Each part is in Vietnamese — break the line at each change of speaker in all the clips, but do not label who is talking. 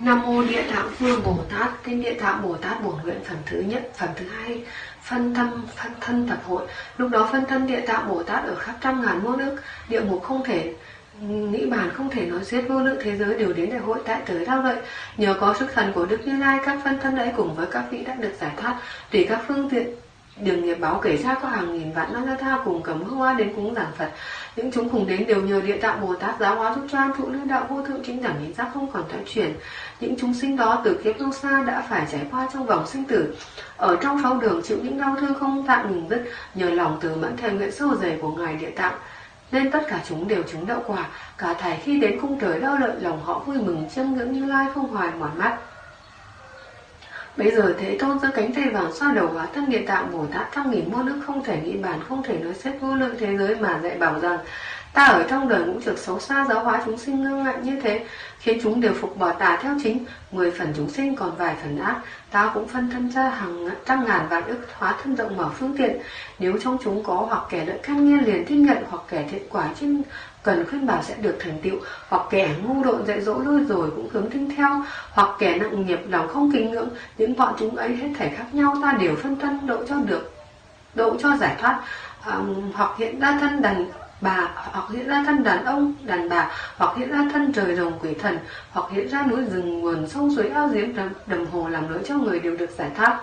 Nam mô Địa Tạng Vương Bồ Tát, Kinh Địa Tạng Bồ Tát bổn nguyện phần thứ nhất, phần thứ hai, phân tâm, phân thân tập hội. Lúc đó phân thân Địa Tạng Bồ Tát ở khắp trăm ngàn muôn nước địa ngục không thể nghĩ bàn không thể nói xiết vô lượng thế giới đều đến đại hội tại tới đau lợi nhờ có sức thần của đức như lai, các phân thân ấy cùng với các vị đã được giải thoát. Tùy các phương tiện, đường nghiệp báo kể ra có hàng nghìn vạn năm tha cùng cầm hương hoa đến cúng giảng phật. Những chúng cùng đến đều nhờ địa tạng bồ tát giáo hóa giúp cho an thụ lưu đạo vô thượng chính đẳng hiện giác không còn thoái chuyển những chúng sinh đó từ kiếp lâu xa đã phải trải qua trong vòng sinh tử. Ở trong sáu đường chịu những đau thương không tạm ngừng dứt nhờ lòng từ mẫn thề nguyện sâu dày của ngài địa tạng nên tất cả chúng đều chứng đậu quả. Cả thảy khi đến cung trời đau lợi lòng họ vui mừng chiêm ngưỡng như lai không hoài mỏi mắt. Bây giờ Thế Tôn giơ cánh tay vàng xoa đầu hóa thân địa tạng Bồ Tát trong nghìn muôn nước không thể nghĩ bàn, không thể nói xét vô lượng thế giới mà dạy bảo rằng ta ở trong đời ngũ trực xấu xa giáo hóa chúng sinh ngưng ngại như thế khiến chúng đều phục bỏ tà theo chính mười phần chúng sinh còn vài phần ác. Ta cũng phân thân ra hàng trăm ngàn vạn ức hóa thân rộng mở phương tiện. Nếu trong chúng có hoặc kẻ lợi can nghe liền tiếp nhận hoặc kẻ thiện quả trên cần khuyên bảo sẽ được thành tựu hoặc kẻ ngu độn dạy dỗ lui rồi cũng hướng tin theo hoặc kẻ nặng nghiệp lòng không kính ngưỡng những bọn chúng ấy hết thảy khác nhau ta đều phân thân độ cho được độ cho giải thoát. Um, hoặc hiện ra thân đành bà hoặc hiện ra thân đàn ông đàn bà hoặc hiện ra thân trời rồng quỷ thần hoặc hiện ra núi rừng nguồn sông suối ao giếng đầm, đầm hồ làm lối cho người đều được giải thoát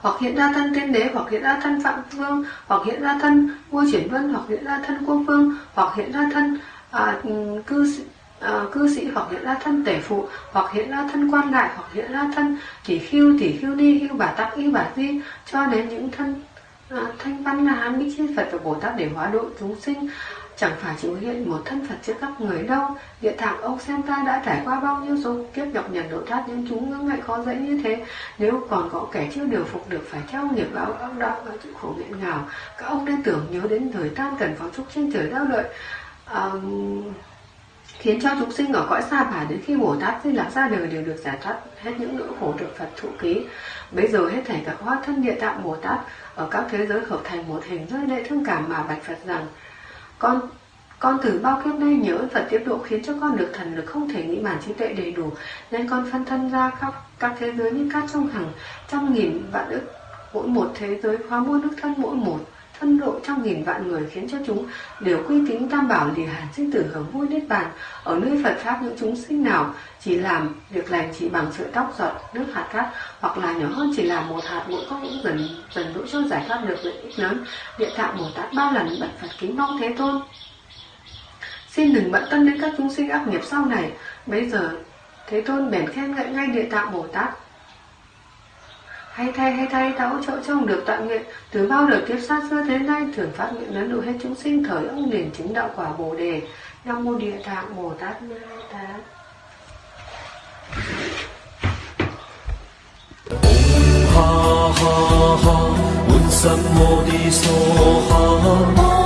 hoặc hiện ra thân tiên đế hoặc hiện ra thân phạm vương hoặc hiện ra thân vua chuyển vân hoặc hiện ra thân quốc vương hoặc hiện ra thân à, cư sĩ À, cư sĩ hoặc hiện ra thân tể phụ hoặc hiện ra thân quan lại hoặc hiện ra thân tỷ khiêu tỷ khiêu ni hưu bà tắc y bà di cho đến những thân thanh văn là hán bích chi phật và bồ tát để hóa độ chúng sinh. Chẳng phải chỉ hiện một thân phật trước các người đâu. Địa tạng ông xem ta đã trải qua bao nhiêu số kiếp nhọc nhằn độ thoát nhưng chúng ngưỡng ngại khó dễ như thế. Nếu còn có kẻ chưa điều phục được phải theo nghiệp báo Ông đạo và chịu khổ nghẹn ngào. Các ông nên tưởng nhớ đến thời tan cần pháo trúc trên trời đau lợi à, khiến cho chúng sinh ở cõi xa bà đến khi Bồ Tát di lạc ra đời đều được giải thoát hết những nỗi khổ được Phật thụ ký. Bây giờ hết thảy các hóa thân địa tạng Bồ Tát ở các thế giới hợp thành một hình rơi lệ thương cảm mà bạch Phật rằng, con con từ bao kiếp nay nhớ Phật tiếp độ khiến cho con được thần lực không thể nghĩ bản trí tuệ đầy đủ nên con phân thân ra các các thế giới như các trong hàng trăm nghìn vạn ức, mỗi một thế giới, hóa muôn nước thân mỗi một phân độ trong nghìn vạn người khiến cho chúng đều quy tín tam bảo lìa hàn sinh tử hưởng vui niết bàn. Ở nơi Phật pháp những chúng sinh nào chỉ làm việc lành chỉ bằng sợi tóc giọt nước hạt cát, hoặc là nhỏ hơn chỉ là một hạt bụi có cũng dần dần đỗ cho giải thoát được lợi ích lớn. Địa tạng bồ tát ba lần bật phật kính mong thế tôn. Xin đừng bận tâm đến các chúng sinh ác nghiệp sau này. Bây giờ, thế tôn bèn khen ngợi ngay địa tạng bồ tát hay thay hay thay ta hỗ trợ cho ông được tọa nguyện. Từ bao đời kiếp sát xưa đến nay thường phát nguyện lớn đủ hết chúng sinh thời ông liền chứng đạo quả bồ đề. Nam mô địa tạng bồ tát ma tát
ha ha ha, un sam mô đi so ha.